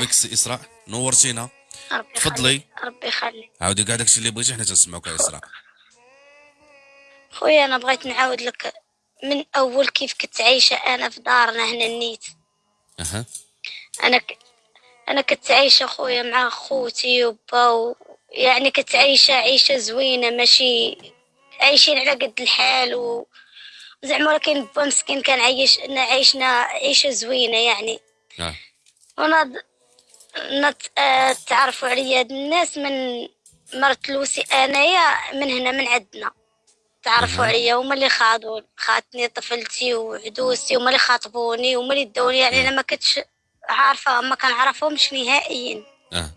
بك سي إسراء. نورتينا تفضلي. ربي يخليك. عاودي كاع داكشي اللي بغيتي حنا تنسمعوك يا إسراء. خويا أنا بغيت نعاود لك من أول كيف كنت عايشة أنا في دارنا هنا النيت أها. أنا ك... أنا كنت عايشة خويا مع خوتي وبا و... يعني كنت عايشة عيشه زوينة ماشي عايشين على قد الحال و زعما ولكن با مسكين كان عايش عايشنا عيشه زوينة يعني. آه. ونض نت... آه، تعرفوا عليا. الناس من مرت لوسي أنايا من هنا من عندنا. تعرفوا. عليا هما اللي خاضوا خاطني طفلتي وعدوسي هما اللي خاطبوني هما اللي داوني. يعني أنا ما كنتش عارفة ما كنعرفهمش نهائيا. أه.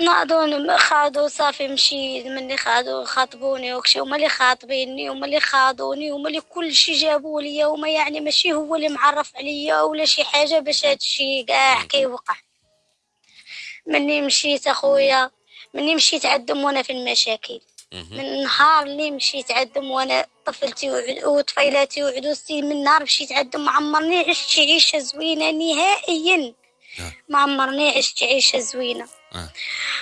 ناضون خاضوا صافي مشيت مني خاضوا خاطبوني وكشي هما اللي خاطبيني هما اللي خاضوني هما اللي كل شي جابوا ليا. هما يعني ماشي هو اللي معرف عليا ولا شي حاجة باش هادشي كاع كيوقع. مني مشيت أخويا مني مشيت عندهم وأنا في المشاكل. من النهار اللي مشيت عندهم وأنا طفلتي وطفيلاتي وعدوستي من نهار مشيت عندهم ما عمرني عشت عيشة زوينة نهائيا. آه. ما عمرني عشت عيشة زوينة. آه.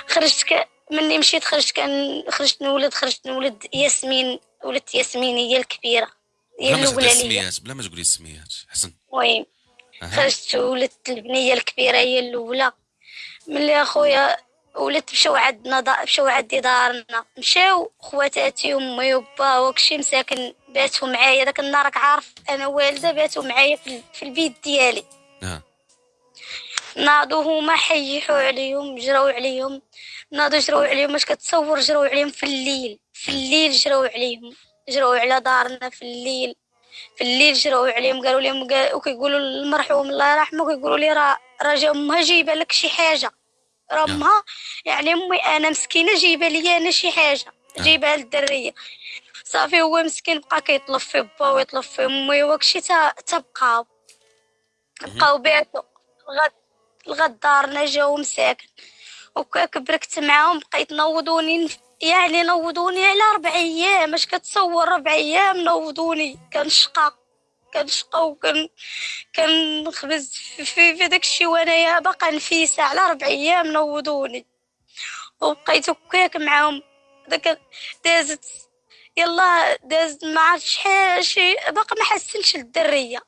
خرجت ك... مني مشيت خرجت كان خرجت نولد خرجت نولد ياسمين ولدت ياسمين هي الكبيرة هي الأولى ليا. بلا ما تقولي السميات حسن. أها. خرجت ولدت البنية الكبيرة هي الأولى. ملي اخويا ولدت مشاو عندنا دا... مشاو عندي دارنا مشاو خواتاتي امي وبا وكشي مساكن باتوا معايا. داك النهار راك عارف أنا والده باتوا معايا في, ال- في البيت ديالي. آه. ناضوا هما حيحوا عليهم جراو عليهم. ناضوا جراو عليهم واش كتصور جراو عليهم في الليل. في الليل جراو عليهم. جراو على دارنا في الليل. في الليل جراو عليهم. قالوا لهم وكيقولوا المرحوم الله يرحمه كيقولوا لي راه راه جا أمها جايبة لك شي حاجة. راه نعم. امها يعني أمي أنا مسكينة جايبة لي أنا شي حاجة نعم. جايبها للدريه صافي هو مسكين بقى كيطلب في با ويطلب في أمي وكشي تا تبقاو. بقاو بيعتو لغا لغا دارنا جاو مساكن. وكا كبركت معاهم بقيت نوضوني يعني نوضوني على ربع أيام. اش كتصور ربع أيام نوضوني؟ كنشقى كنشقى وكن كنخبز في, في, في داك الشيء وانايا باقا نفيسة على ربع أيام نوضوني. وبقيت هكاك معاهم. داك دازت يلا دازت ما عرفتش شحال شي باقا ما حسنش الدرية.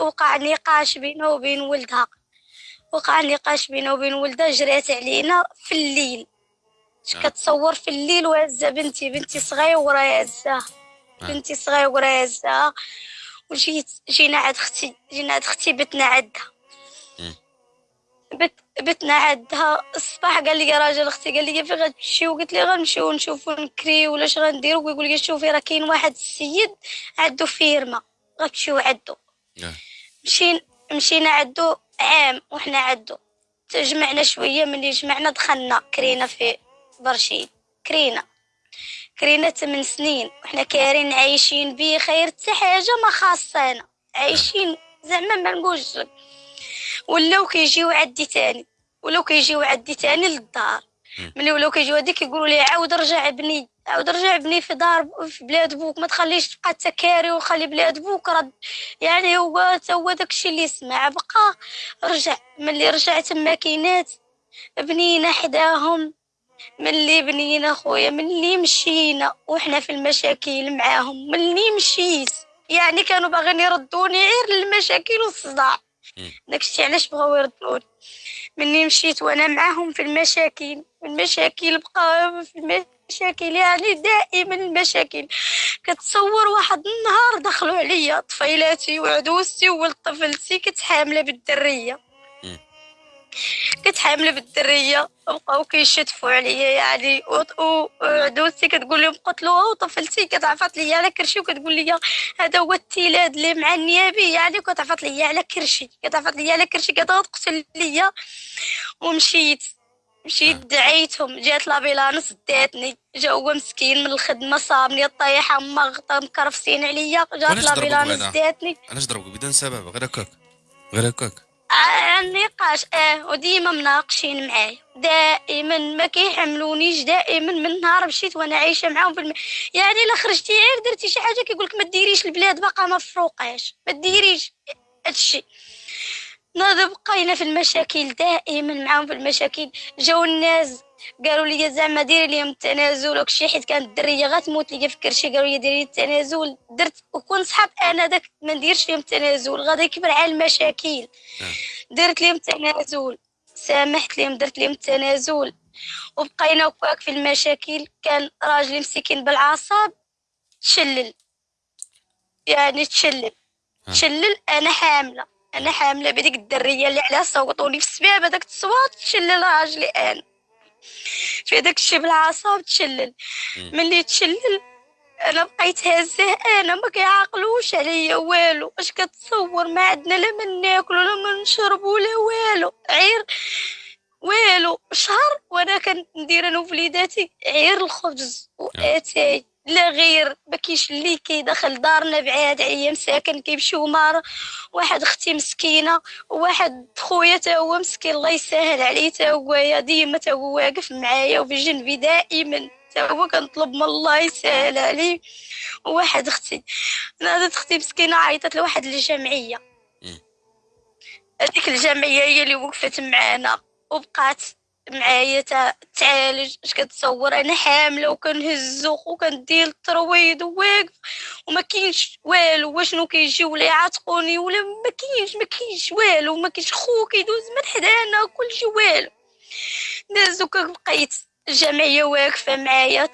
وقع نقاش بينه وبين ولدها. وقع نقاش بينه وبين ولدها جرات علينا في الليل. آه. كتصور في الليل وهزه بنتي بنتي صغيرة هزاها. آه. بنتي صغيرة هزاها. وجيت جينا عند أختي جينا عند أختي بتنا عندها. بت بتنا عندها الصباح قال لي راجل أختي قال لي فين غتمشي؟ وقلت لي غنمشيو نشوفو نكري ولا اش غنديرو. ويقول لي شوفي راه كاين واحد السيد عنده فيرما. غتمشيو عندو آه. مشينا مشينا عدو عام وحنا عدو. تجمعنا شوية ملي جمعنا دخلنا كرينا في برشيد. كرينا. كرينا ثمان سنين وحنا كارين عايشين بخير حتى حاجة ما خاصانا. عايشين زعما ما نقولش. لك ولاو كيجيو عدي تاني ولاو كيجيو عدي تاني للدار. ملي ولاو كيجيو عندي كيقولوا لي عاود رجع ابني عاود رجع ابني في دار في بلاد بوك ما تخليش تبقى تكاري وخلي بلاد بوك رد. يعني هو تا هو داكشي اللي سمع بقى رجع. ملي رجع تما كينات بنينا حداهم ملي بنينا خويا ملي مشينا وحنا في المشاكل معاهم ملي مشيت. يعني كانوا باغيين يردوني غير للمشاكل والصداع. داكشي علاش بغاو يردوني؟ مني مشيت وأنا معاهم في المشاكل. المشاكل بقى في المشاكل يعني دائما المشاكل. كتصور واحد النهار دخلوا عليا طفيلاتي وعدوستي وولد طفلتي كنت حامله بالدرية. كنت حامله بالدريه بقاو كيشتفوا عليا يعني و- و- وعدوستي كتقول لهم قتلوها وطفلتي كتعفط ليا على كرشي وكتقول لي هذا هو التيلاد اللي مع النيابي يعني كتعفط ليا على كرشي كتعفط ليا على كرشي كتقتل ليا. ومشيت مشيت دعيتهم جات لابيلانس داتني جا هو مسكين من الخدمة صابني طايحة مغطى مكرفسين عليا جات لابيلانس؟ داتني علاش ضربوك بدون سبب غير هكاك غير هكاك. آه، النقاش آه وديما مناقشين معايا. دائما ما كيحملونيش دائما من نهار مشيت وأنا عايشة معاهم في الم... يعني إلا خرجتي غير درتي شي حاجة كيقولك ما ديريش البلاد باقا ما فروقاش. ما ديريش هادشي. بقينا في المشاكل دائما معاهم في المشاكل. جاو الناس قالوا لي زعما ديري ليهم التنازل. وكشي حيت كانت الدرية غتموت لي في كرشي قالوا لي ديري التنازل. درت وكون صحاب أنا داك ما نديرش ليهم التنازل. غادي يكبر على المشاكل. درت ليهم التنازل. سامحت ليهم درت ليهم التنازل. وبقينا وكاك في المشاكل. كان راجلي مسكين بالعصاب تشلل. يعني تشلل. تشلل أنا حاملة. أنا حاملة بديك الدرية اللي عليها صوتوني في السباب هذاك التصوات تشلل راجلي أنا. في داك الشي بالعصاب تشلل ملي تشلل؟ أنا بقيت هازه أنا ما كيعقلوش عليا والو. اش كتصور؟ ما عندنا لا من ناكل ولا من نشرب ولا والو. عير والو. شهر وأنا كندير أنا ووليداتي عير الخبز وأتاي. لا غير ما كاينش اللي كيدخل دارنا بعاد عليا مساكن كيمشيو مار واحد أختي مسكينة وواحد خويا تا هو مسكين الله يسهل عليه تا هو ديما تا هو واقف معايا وفي جنبي دائما تا هو كنطلب من الله يسهل عليه. وواحد أختي نادت أختي مسكينة عيطت لواحد الجمعية. هذيك الجمعية هي اللي وقفت معانا وبقات معايا تعالج اش كتصور؟ أنا حاملة وكنهزو وكندير الترويض وواقف. وما كاينش والو واشنو كيجيو ولا يعاتقوني ولا ما كاينش ما كاينش والو ما كاينش خو كيدوز من حدانا كلشي والو. دازو بقيت الجمعيه واقفة معايا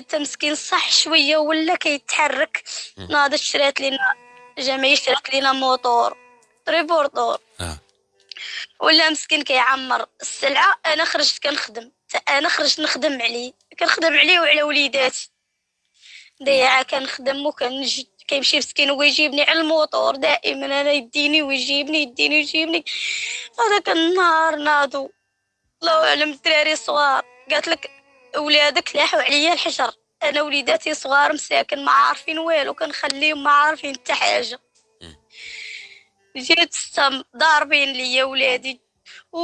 تا مسكين صح شوية ولا كيتحرك. ناضت شرات لينا الجمعيه شرات لينا موطور تريبورتور آه. ولا مسكين كيعمر. السلعة أنا خرجت كنخدم. أنا خرجت نخدم عليه. كنخدم عليه وعلى وليداتي. ضيعه كنخدم وكنجد كيمشي مسكين ويجيبني على الموطور. دائما أنا يديني ويجيبني يديني ويجيبني. هذاك النهار ناضو الله أعلم الدراري صغار. قالت لك ولادك لاحوا عليا الحجر. أنا وليداتي صغار مساكن ما عارفين والو كنخليهم ما عارفين حتى حاجة. جيت ضاربين ليا ولادي و...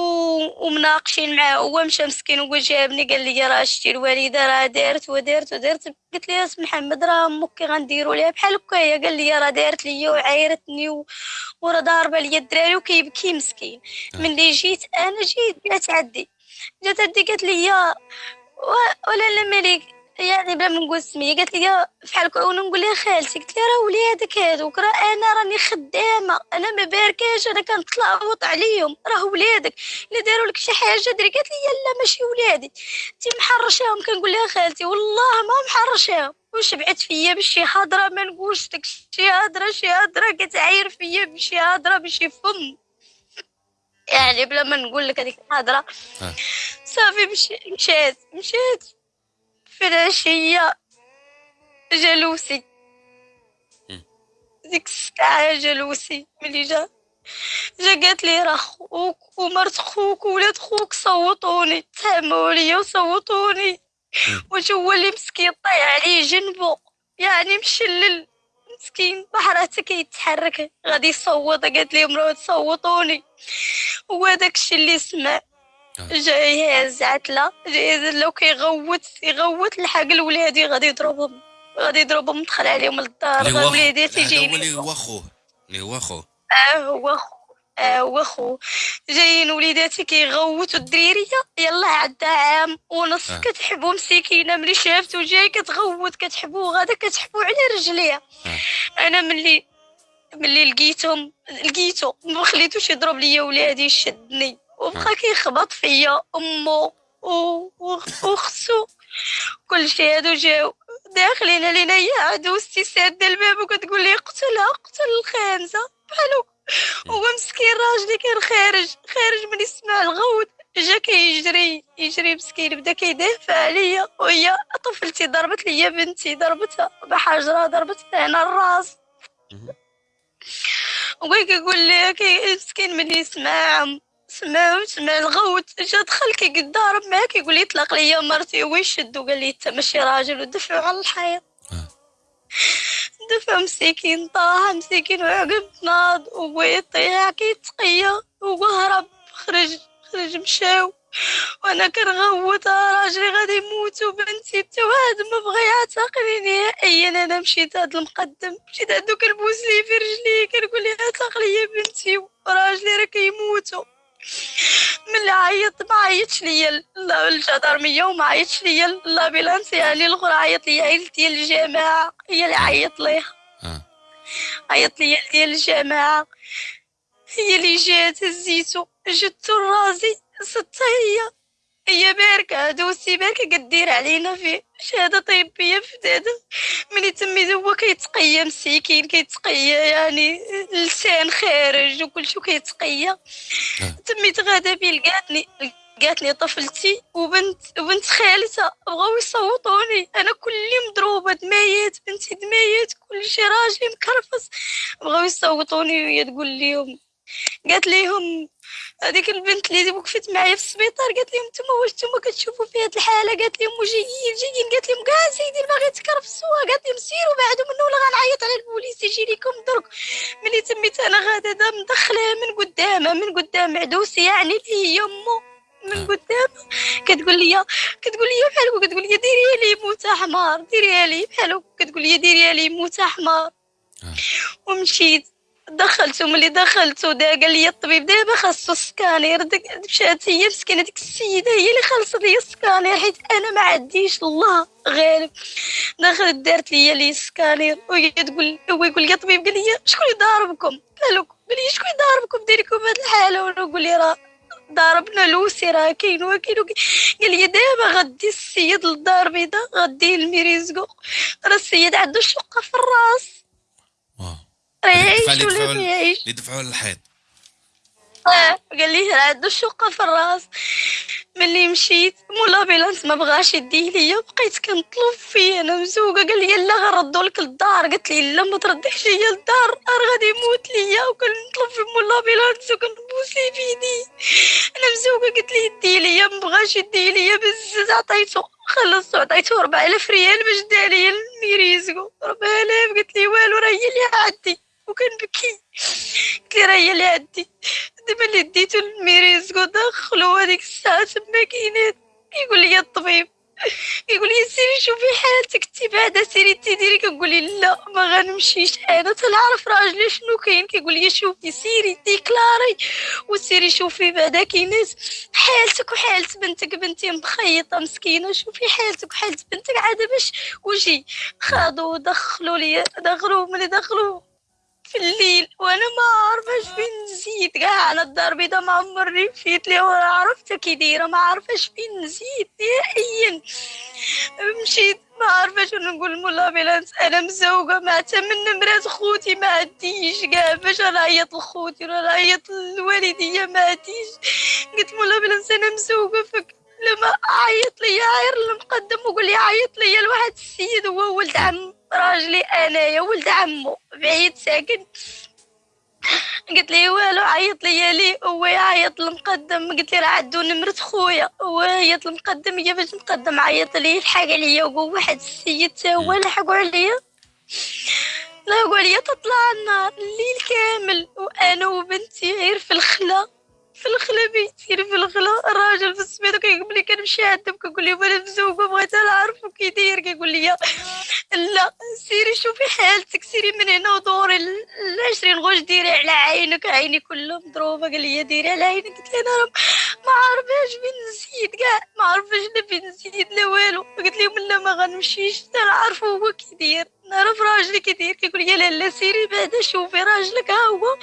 ومناقشين معاه. هو مشى مسكين هو جابني قال لي راه شتي الوالده راه دارت ودارت ودارت. قلت اسم محمد راه أمك غنديروا ليها بحال هكايا قال لي راه دارت ليا وعايرتني و... وراه ضاربه ليا الدراري وكيبكي مسكين. آه. ملي جيت أنا جيت جات عدي. جات عدي قالت لي ولا لا مليك يعني بلا ما نقول سميه قالت لي فحال كون نقول لها خالتي. قلت لها راه ولادك هذوك راه أنا راني خدامة. أنا ما باركاش أنا كنتلاوط عليهم. راه ولادك. الا داروا لك شي حاجة دري قالت لي لا ماشي ولادي. انت محرشاهم كنقول لها خالتي. والله ما محرشاهم. وشبعت فيا بشي هضرة؟ ما نقولش داك شي هضرة شي هضرة. كتعاير فيا بشي هضرة بشي فم. يعني بلا ما نقول لك هذيك الهضرة. آه. صافي مشات. مشات. في العشية جلوسي ديك الساعة جلوسي ملي جا جا قالت لي راه خوك ومرت خوك وولاد خوك صوتوني. تهموا ليا وصوتوني. واش هو اللي مسكين طايح عليه جنبو؟ يعني مشلل مسكين بحر كيتحرك. غادي يصوت قالت لهم راه تصوتوني هو داكشي اللي سمع. جاي عتلة جاي يهز كيغوت يغوت لحق الولادي غادي يضربهم غادي يضربهم دخل عليهم للدار وليدي تيجي اللي هو خوه اللي هو خوه آه هو خوه آه هو خوه جايين وليداتي كيغوتوا الدريريه يلا عدى عام ونص آه. كتحبو مسكينه ملي شافتو جاي كتغوت كتحبو غادا كتحبو على رجليها. آه. أنا ملي ملي لقيتهم لقيتو ما خليتوش يضرب ليا ولادي شدني. وبقى كيخبط فيا امو وختو كلشي هادو جاو داخلين علينا يا عدوستي سادة الباب وكتقول لي قتلها قتل الخانزة. بحالو. هو مسكين راجلي كان خارج. خارج من يسمع الغوت جا كيجري يجري مسكين بدا كيدافع عليا. وهي طفلتي ضربت ليا بنتي ضربتها بحجرة ضربتها هنا الراس. وكي كيقول لي مسكين من يسمع سمع سمع الغوت جا دخل كي ضارب معاه كيقول لي طلق ليا مرتي هو يشد وقال لي انت ماشي راجل ودفعو على الحيط. آه. دفع مسكين طاح مسكين وعقب ناض وهو يطيح كيتقيا وهو هرب خرج خرج مشاو. وأنا كنغوت راجلي غادي يموت وبنتي حتى واحد ما بغى يعتقني نهائيا أنا مشيت هاد المقدم مشيت عندو كنبوس ليه في رجليه كنقول ليه عتق ليا بنتي راجلي راه كيموتوا ملي عيط ما عيطش ليا. الجدرميه وما عيطش ليا. لابيلانس يعني الاخرى عيط ليا. عيلتي ديال الجماعه هي اللي عيط ليها آه. عيط ليا ديال الجماعه هي اللي جات هزيتو جدتو راسي ستة هي هي باركة دوسي باركة كدير علينا في شهادة طبية في دادا. ملي تميت هو كيتقيا مسكين كيتقيا يعني لسان خارج وكلشي كيتقيا تميت غادا بي لقاتني لقاتني طفلتي وبنت وبنت خالتها بغاو يصوتوني. أنا كلي مضروبة دمايات بنتي دمايات كلشي راجلي مكرفس بغاو يصوتوني وهي تقول لهم قالت ليهم هذيك البنت اللي وقفت معايا في السبيطار قالت لهم نتوما واش نتوما كتشوفوا في هذه الحالة؟ قالت لهم جايين جايين قالت لهم كاع سيدي باغي تكرفسوها قالت لهم سيروا بعدو منه ولا غنعيط على البوليس يجي لكم درك. ملي تميت أنا غادا مدخلها من قدامها من قدام عدوسي يعني اللي هي أمه من قدام. كتقول لي كتقول لي بحال كتقول لي ديري لي موت حمار ديري لي بحال كتقول لي ديري لي موت حمار ومشيت. دخلتو ملي دخلتو دا قال لي الطبيب دابا خاصو سكانير مشات هي مسكينه ديك السيدة هي اللي خلصت لي السكانير حيت أنا ما عنديش الله غالب دخلت دارت لي لي السكانير وهي تقول هو يقول لي الطبيب قال لي شكون اللي ضاربكم قال لي شكون ضاربكم ديريكم هاد الحالة. وأنا نقول لي راه ضربنا لوسي راه كاين وكاين قال لي دابا غدي السيد للدار بيضاء غدي لموريزكو راه السيد عنده شقة في الراس. يعيش. اللي دفعوا للحيط قال لي عنده شقة في الراس. ملي مشيت مول l'ambulance ما بغاش يديه ليا بقيت كنطلب فيه. أنا مزوقه قال لي لا غنردو لك للدار. قلت لي لا ما ترديش ليا للدار. راه غادي يموت ليا. وكنطلب في مول l'ambulance وكنبوس ليه بيدي. أنا مزوقه قلت لي يدي ليا. ما بغاش يديه ليا. بزز عطيتو خلصتو عطيتو 4000 ريال باش دار ليا لموريزكو 4000 قلت لي والو راه هي اللي عندي وكنبكي قلت راه هي اللي عندي. دابا اللي ديتو لموريزكو دخلو هذيك الساعة تما كاينات. كيقول لي الطبيب كيقول لي سيري شوفي حالتك انت بعدا سيري انت ديري كنقول لي لا ما غنمشيش أنا تنعرف راجلي شنو كاين؟ كيقول لي شوفي سيري déclarer وسيري شوفي بعدا كاينات حالتك وحالت بنتك. بنتي مخيطة مسكينة شوفي حالتك وحالت بنتك. عاد باش وجي خاضوا دخلوا لي دخلوا ملي دخلوا في الليل وأنا ما عارفاش فين نزيد. كاع أنا الدار بيضا ما عمرني فيت لي ولا عرفتها كي دايره ما عارفاش فين نزيد. نهائيا. مشيت. ما عارفاش نقول مول l'ambulance أنا مزوقة. مع من نمرات خوتي ما عنديش كاع باش نعيط لخوتي ولا نعيط للوالديه ما عنديش قلت مول l'ambulance أنا مزوقة. فك لما عيط لي عير المقدم وقول لي عيط لي لواحد السيد هو ولد عم. راجلي أنايا ولد عمو بعيد ساكن. قلت لي والو عيط لي لي هو يعيط المقدم قلت لي راه عندو نمرة خويا هو عيط المقدم هي باش المقدم عيط لي الحق عليا وقول واحد السيد تا هو لحقوا عليا لا قول لي تطلع النار الليل كامل وأنا وبنتي غير في الخلا بيتي في الخلا. الراجل في السبيط كيقول لي كنمشي عندهم كنقول لهم أنا مزوقه بغيت نعرف كي داير كيقول لي لا سيري شوفي حالتك سيري من هنا ودوري العشرين غشت ديري على عينك عيني كلها مضروبه قال لي ديري على عينك. قلت أنا ما عارفاش فين نزيد كاع. ما عارفاش لا فين نزيد لا والو. قلت لهم لا ما غنمشيش نعرفو هو كي داير نعرف راجلي كي داير كيقول لي لا لا سيري بعدا شوفي راجلك ها هو.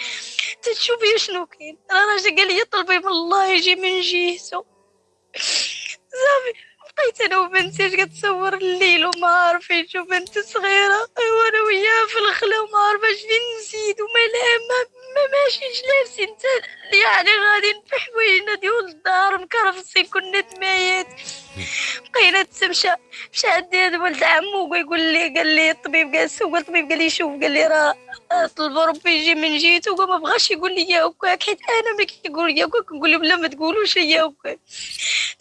تشوفي شنو كاين؟ راجل قال لي طلبي من الله يجي من جهته. صافي بقيت أنا وبنتي كتصور الليل وما عارفين شو بنت صغيرة وأنا وياها في الخلا وما عارفاش فين نزيد وما لا ما, ما ماشيش لابسين يعني غادي في حوايجنا ديال الدار مكرفسين كنا دمايات تمشى مشى عندي هذا ولد عمو يقول لي قال لي الطبيب جالس هو الطبيب قال لي شوف قال لي راه طلب ربي يجي من جهته وما بغاش يقول لي يا هكاك حيت أنا ما كيقول يا هكاك نقول لهم لا ما تقولوش يا هكاك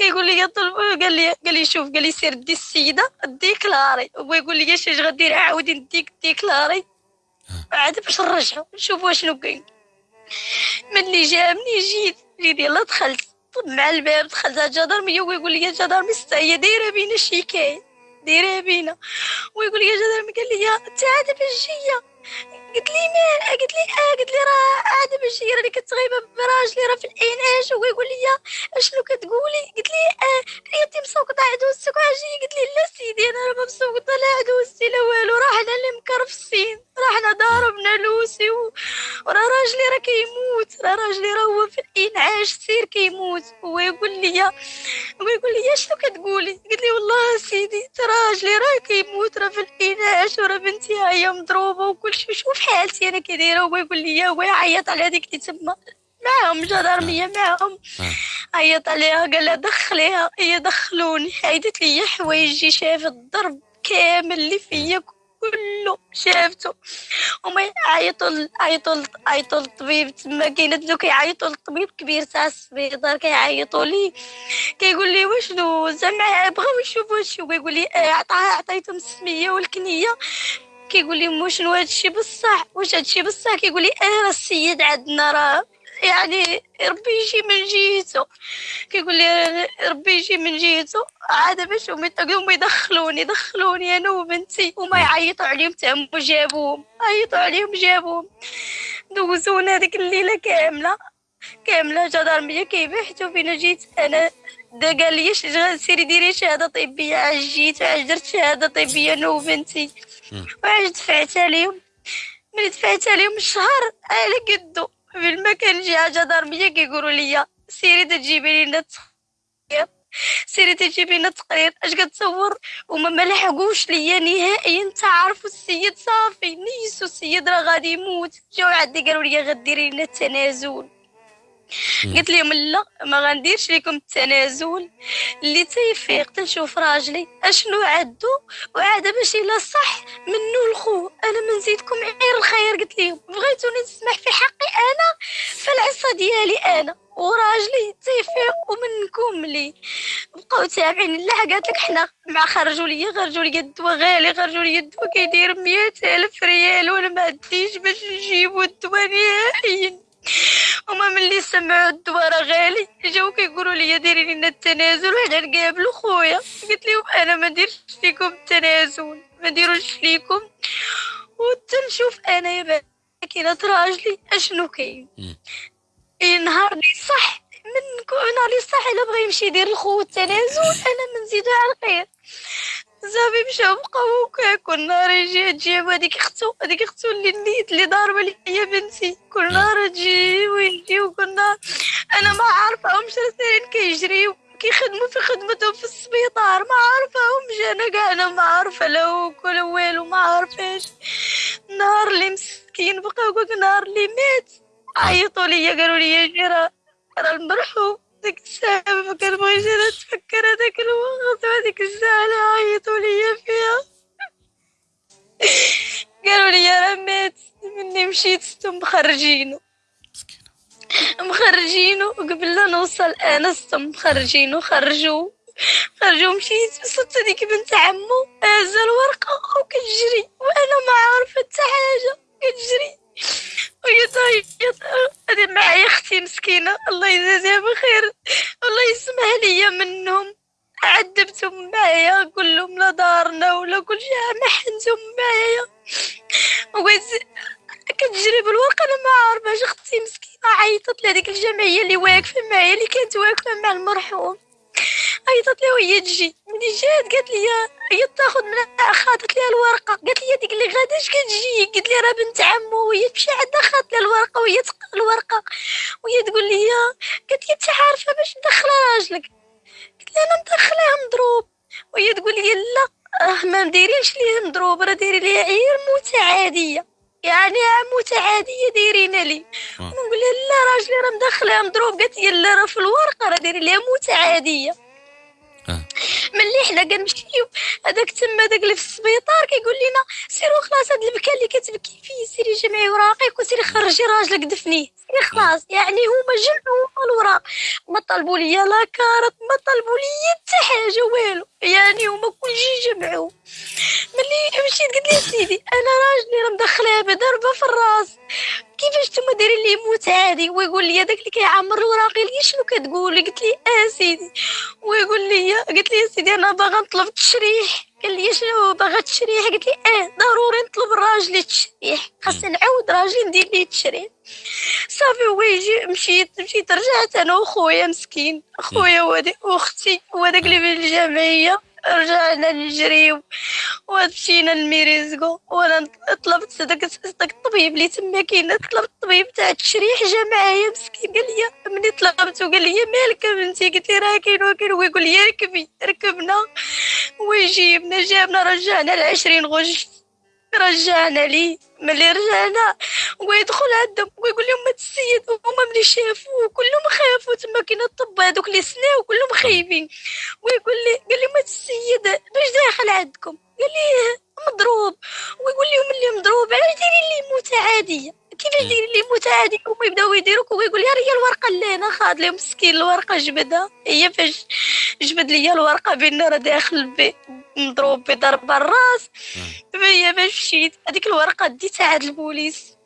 يقول لي طلب قال لي قال لي شوف قال لي سير دي السيدة ديكلاري هو يقول لي اش غدير عاودي نديك ديكلاري عاد باش نرجعو نشوف شنو كاين ملي جابني جيت. جيت يلا دخلت. مع الباب دخلت على الجدرمية ويقول لي الجدرمي هي دايره بينا شيكاية دايره بينا. ويقول لي الجدرمي قال لي انت عاد باش جاية قلت لي مال قلت لي آه قلت لي راه عاد باش هي راني كتغيب براجلي راه في الانعاش هو؟ يقول لي أشنو كتقولي؟ قلت لي آه عيطتي مسوقطه عدوستك وعجي قلت لي لا سيدي أنا راه ما مسوقطه لا عدوستي لا والو راه حنا اللي مكرفسين راه حنا ضاربنا لوسي و... وراه راجلي راه كيموت راه راجلي راه هو في الانعاش سير كيموت. هو يقول لي هو يقول لي اشنو كتقولي؟ قلت لي والله سيدي راجلي راه كيموت راه في الانعاش وراه بنتي هي مضروبة وكل شيء شوف حالتي أنا كي هو يقول لي هو يعيط على هذيك اللي تما معاهم جدارمية معاهم. عيط عليها قال لها دخليها هي دخلوني. عيطت لي حوايجي شافت الضرب كامل اللي فيا كله شافته. هما عيطوا عيطوا عيطوا للطبيب تما كاين دوك كيعيطوا للطبيب كبير تاع السبيطار كيعيطوا لي. كيقول لي واشنو زعما بغاو يشوفوا هادشي ويقول لي آه عطيتهم السمية والكنية. كيقول لي شنو هادشي بصح؟ واش هادشي بصح؟ كيقول لي آه السيد عندنا راه يعني ربي يجي من جهته. كيقول لي ربي يجي من جهته. عاد باش هما يدخلوني دخلوني أنا وبنتي وما يعيطوا عليهم تما جابوهم عيطوا عليهم جابوهم. دوزونا هذيك الليلة كاملة كاملة جدارميه كيبحثوا فينا جيت أنا دا قال لي سيري ديري شهاده طبيه عاج جيت عاج درت شهاده طبيه أنا وبنتي. وعاج دفعت عليهم؟ ملي دفعت عليهم الشهر على قدو. في المكان جي حاجة ضربية كيقولوا لي سيري تجيبي لنا سيري تجيبي لنا تقرير. اش كتصور؟ وما ملحقوش ليا نهائيا. تعرفوا السيد صافي نيسو السيد راه غادي يموت. جاو عندي قالوا لي غديري لنا التنازل. قلت لهم لا ما غنديرش لكم التنازل اللي تيفيق تنشوف راجلي أشنو عدو؟ وعاد باش الا صح منو الخو؟ أنا ما نزيدكم غير الخير قلت لهم. بغيتوني نسمح في حقي أنا؟ فالعصا ديالي أنا. وراجلي تيفيق ومنكم لي. بقاو تابعين لا قالت لك حنا مع خرجوا لي خرجوا لي الدواء غالي خرجوا لي الدواء كيدير مية ألف ريال وأنا ما عنديش باش نجيبو الدواء نهائيا. هما ملي سمعوا الدوار غالي جاو كيقولوا لي ديري لنا التنازل وحنا نقابلوا خويا قلت لهم أنا ما نديرش فيكم التنازل ما نديروش فيكم وتنشوف أنا يا كاينة راجلي أشنو كاين. نهار لي صح من نهار لي صح إلا بغى يمشي يدير الخو التنازل أنا ما نزيدو على الخير. صافي مشاو بقاو كل نهار يجي تجي هذيك اختو هذيك اختو اللي نيت اللي ضاربه لي هي بنتي. كل نهار تجي ويجي وكل نهار. أنا ما عارفاهمش راه كيجريو كيخدموا في خدمتهم في السبيطار. ما عارفاهمش أنا كاع أنا ما عارفة لا ولا والو ما عارفاش نهار اللي مسكين كل نهار اللي مات. عيطوا لي قالوا لي جي راه المرحوم. ديك الساعة ما كنبغيش أنا نتفكر هذاك الوقت وهذيك الساعة اللي عيطوا ليا فيها. قالوا لي راه مات مني مشيت ستو مخرجينو. مخرجينو قبل لا نوصل أنا ستو مخرجينو خرجوا خرجوا مشيت وصلت هذيك بنت عمو هازه الورقة وكتجري وأنا ما عارفة حتى حاجة كتجري. وهي تعيط هذه معايا أختي مسكينة. الله يجازيها بخير. الله يسمح ليا منهم. عذبتهم معايا. قول لهم لا دارنا ولا كل شيء ما حنتهم معايا. كتجري بالورقه أنا ما عارفاش أختي مسكينة عيطت لهذيك الجمعية اللي واقفة معايا اللي كانت واقفة مع المرحوم. عيطت لها وهي تجي. ملي جات قالت لي هي تاخذ من خاطت لي الورقة. قالت لي ديك اللي غاداش كتجي. قلت لي راه بنت عمو وهي تمشي عندها خاطت لي الورقة وهي تقرا الورقة. وهي تقول لي قالت لي أنت عارفة باش ندخل راجلك. قلت لها أنا مدخلاه مضروب. وهي تقول لي لا راه ما مديرينش ليه مضروب راه دايرين ليه عير متعادية. يعني متعادية دايرين لي. نقول لها لا راجلي راه مدخلها مضروب. قالت لي لا راه في الورقة راه دايرين ليها متعادية. آه. ملي حنا كنمشيو هذاك تما داك اللي في السبيطار كيقول لنا سيروا خلاص هاد البكا اللي كتبكي فيه سيري جمعي وراقيك وسيري خرجي راجلك دفنيه سيري خلاص يعني هما جمعوا الوراق. ما طلبوا ليا la carte ما طلبوا ليا حتى حاجة والو. يعني هما كلشي جمعوا. ملي مشيت قلت لي سيدي أنا راجلي راه مدخلها بضربه في الراس. كيفاش نتوما دايرين لي موت عادي ويقول لي داك اللي كيعمر الوراق لي شنو كتقولي قلت لي آه سيدي. ويقول لي قلت لي سيدي أنا باغا نطلب تشريح. قال لي شنو باغا تشريح؟ قلت لي أه ضروري نطلب الراجل التشريح خاصني نعاود راجلي ندير ليه التشريح صافي هو يجي مشيت مشيت رجعت أنا وخويا مسكين. خويا واختي وهذاك اللي في الجمعية. رجعنا نجريو ومشينا لميريزكو وأنا طلبت داك الطبيب اللي تما كاين طلبت الطبيب تاع التشريح جا معايا مسكين قال لي ملي طلبته قال لي مالك بنتي قلت لي راه كاين وكاين هو يقول لي ركبي ركبنا ويجيبنا جابنا رجعنا لعشرين غش رجعنا لي ملي رجعنا ويدخل عندهم ويقول لهم السيد هما ملي شافوه كلهم خافوا تما كاين الطب هذوك اللي سناو كلهم خايفين ويقول لي قال لهم هاد السيد باش داخل عندكم؟ قال لي مضروب. ويقول لهم اللي مضروب علاش دايرين لي موت عادية؟ كيفاش دايرين لي موت عادي هما يبداو يديروك ويقول لي هي الورقه اللي أنا خاد لهم مسكين الورقة جبدها. هي فاش جبد لي الورقة بان راه داخل مضروب بضرب الراس هي باش مشيت. هذيك الورقة ديتها عند البوليس.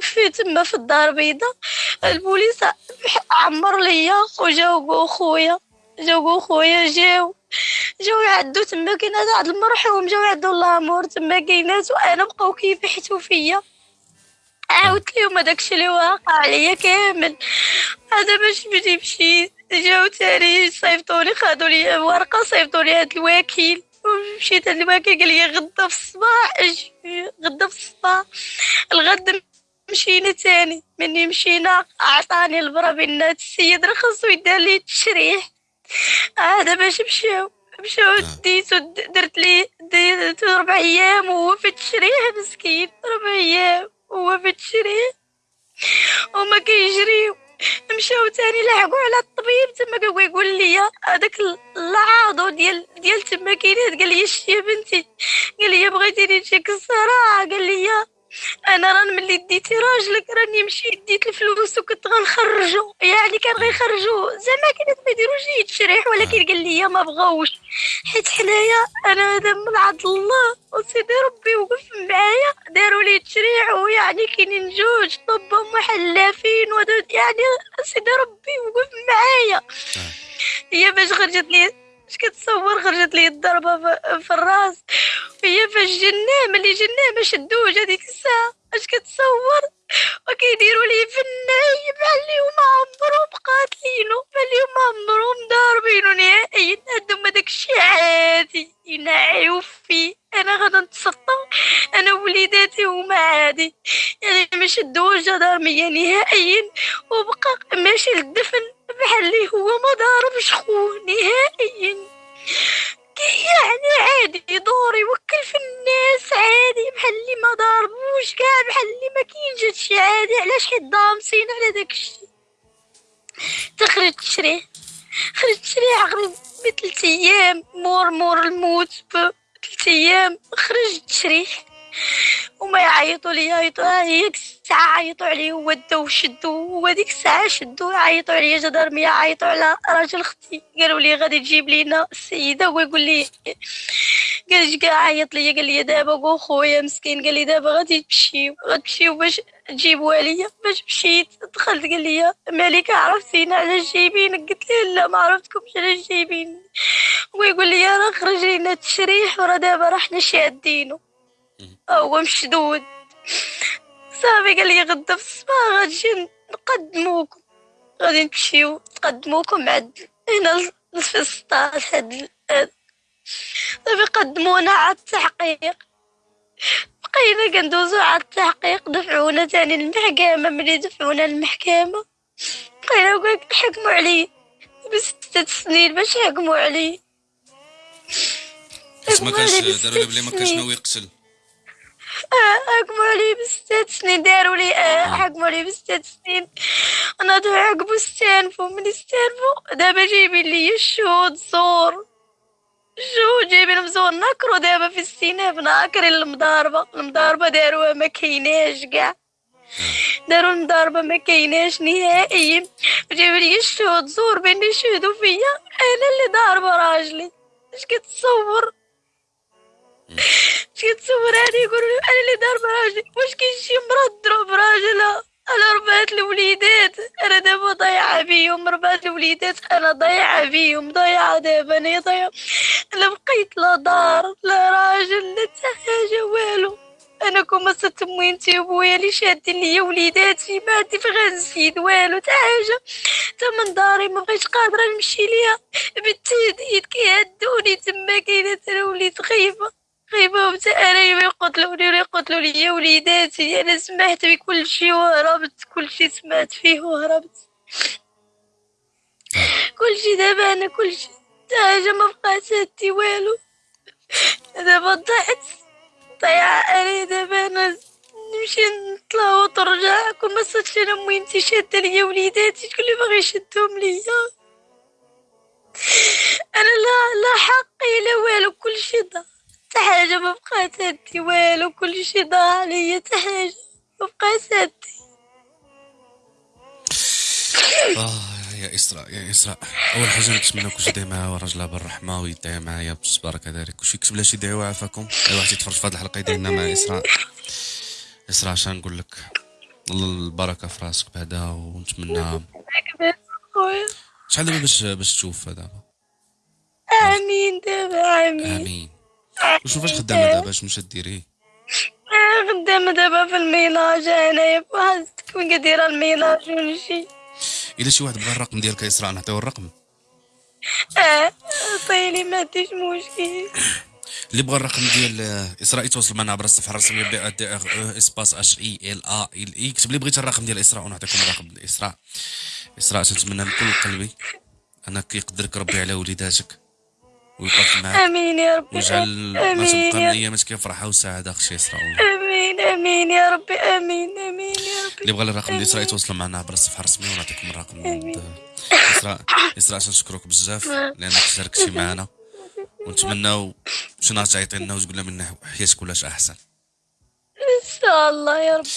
في, تما في الدار البيضاء. البوليس عمر ليا وجاوبوا خويا. جاوبوا خويا جاو. جاو عدو تما كاينات عند المرحوم. جاو عدو الله مور تما كاينات وأنا بقاو كيبحثوا فيا. عاودت لهم هداكشي اللي واقع عليا كامل. هذا باش بدي مشيت. جاو تاني صيفطوني خادوا لي ورقة صيفطوني هاد الوكيل. مشيت عند الوكيل قال لي غدا في الصباح غدا في الصباح. الغد مشينا تاني مني مشينا عطاني البرا بان السيد رخص ويدار لي التشريح. هذا باش مشاو مشاو نعم. ديتو درت لي ديت ربع أيام وهو في التشريح مسكين ربع أيام وهو في التشريح. وما كيجريو. مشاو تاني لحقوا على الطبيب. تما هو يقول لي هذاك العاضو ديال ديال تما كاينات قال لي شتي يا بنتي؟ قال لي بغيتيني نجيك الصراحه قال لي أنا ران ملي ديتي راجلك راني مشيت ديت الفلوس وكنت غنخرجو. يعني كان غيخرجو. زعما كانت ما يديروش تشريح ولكن قال لي ما بغاوش. حيت حنايا أنا هذا من عند الله وسيدي ربي وقف معايا. داروا لي تشريح ويعني كاينين جوج طب محلفين يعني سيدي ربي وقف معايا. هي باش خرجت لي اش كتصور خرجت لي الضربة في الراس؟ هي فاش جناه ملي جناه ما شدوش هذيك الساعة. اش كتصور؟ وكيديروا لي في الناي بحال هما عمرهم قاتلينو اللي هما عمرهم ضاربينو نهائيا عندهم هذاك الشيء عادي ينعيو فيه أنا غادا نتسطى. أنا وليداتي هما عادي. يعني ما شدوش جدارمية نهائيا. وبقى ماشي للدفن بحال اللي هو ما ضاربش خوه نهائيا. يعني عادي دور يوكل في الناس عادي بحال اللي ما ضاربوش كاع بحال اللي ما هادشي عادي. علاش حيت ضامسين على داكشي تخرج تشري خرج تشري عقرب بثلاث أيام مور مور الموت بثلاث أيام خرج تشريح وما يعيطوا لي يعيطوا هيك الساعة عيطوا عليه ودوا وشدوا وهذيك الساعة شدوا عيطوا عليا جدارمية عيطوا على راجل أختي قالوا لي غادي تجيب لينا السيدة هو يقول لي قال كاع عيط ليا قال لي دابا قول خويا مسكين قال لي دابا غادي تمشيو غتمشيو باش تجيبوها ليا باش مشيت دخلت قال لي مالك عرفتينا علاش جايبينك قلت له لا ما عرفتكمش علاش جايبين ويقول لي راه خرج لينا التشريح وراه دابا راه حنا شادينو. هو مشدود صافي قال لي غدا في الصباح غادي نقدموكم. غادي نمشيو نقدموكم عند هنا في السطاح هاد. صافي قدمونا على التحقيق. بقينا كندوزو على التحقيق دفعونا تاني للمحكمة. ملي دفعونا للمحكمة بقينا حكموا علي بستة سنين باش يحكموا علي ما كانش داروا لي بلي ما كانش ناوي يقتل. حكموا علي بستة سنين داروا لي حكموا علي بستة سنين أنا دو عقبو استانفو من استانفو دابا جايبين لي الشهود زور شهود جايبين مزور ناكرو دابا في الاستيناف ناكرين المضاربة المضاربة داروها ما كايناش كاع داروا المضاربة ما كايناش نهائيا جايبين لي الشهود زور بين يشهدوا فيا أنا اللي ضاربة راجلي اش كتصور شي تصور هادي يقولوا لي أنا اللي دار براجلي. واش كاين شي مرا تضرب براجلها أنا ربعت الوليدات. أنا دابا ضايعة بيهم. ربعت الوليدات. أنا ضايعة بيهم. ضايعة دابا. أنا ضايعة. أنا بقيت لا دار لا راجل لا حتى حاجة والو. أنا كون ما صرت امي انت وبويا اللي شادين ليا وليداتي ما عندي فين غنزيد والو. حتى حاجة. حتى من داري ما بقيتش قادرة نمشي ليها. بالتهديد كيهدوني تما كاينة أنا وليت خايفة. خايفه وتا أنا يقتلوني ولا يقتلوا لي وليداتي أنا سمعت بكل شيء وهربت كل شيء سمعت فيه وهربت. كل شيء دابا أنا كل شيء حتى حاجة ما بقات هادي والو. دابا ضعت ضيعة أنا دابا أنا نمشي نطلع وترجع كون ما صدتش أنا مهمتي شادة ليا وليداتي شكون اللي باغي يشدهم ليا؟ أنا لا لا حقي لا والو كل شيء ضاع. حاجة ما بقات هادي والو كل شيء ضاع عليا حتى حاجة ما بقات هادي آه يا إسراء يا إسراء. أول حاجة نتمنى كلشي يدعي معاها وراجلها بالرحمه ويدعي معايا بالصبر كذلك. كلشي يكتب لها شي دعوة وعافاكم أي واحد يتفرج في هذه الحلقة يدعي لنا مع إسراء إسراء اش نقول لك؟ الله البركة في راسك بعدا ونتمنى شحال دابا باش باش تشوف دابا آمين دابا آمين. آمين. وشوف فاش خدامة دابا شنو ديري؟ آه، خدامة دابا في ال ménage انايا بواحد كون كدير ال ménage ونمشي إلا شي واحد بغى الرقم ديالك يا اسراء نعطيو الرقم. آه طيلي ما عنديش مشكل. اللي بغى الرقم ديال آه، اسراء يتواصل معنا عبر الصفحة الرسمية B D R O espace H I L A L I. كتب لي بغيت الرقم ديال اسراء ونعطيكم الرقم ديال اسراء اسراء تنتمنى من كل قلبي أنك يقدرك ربي على وليداتك. ويوقف معاك. آمين يا ربي ويجعل ما تبقى من يا ايامك فرحة وسعادة أختي والله آمين آمين يا ربي آمين آمين يا ربي اللي بغى الرقم ديال اسراء يتواصل معنا عبر الصفحة الرسمية ونعطيكم الرقم. اسراء اسراء تنشكرك بزاف لأنك شاركتي معنا. ونتمناو شي نهار تعيطي لنا وتقول لنا من حياتك ولاش أحسن. إن شاء الله يا ربي.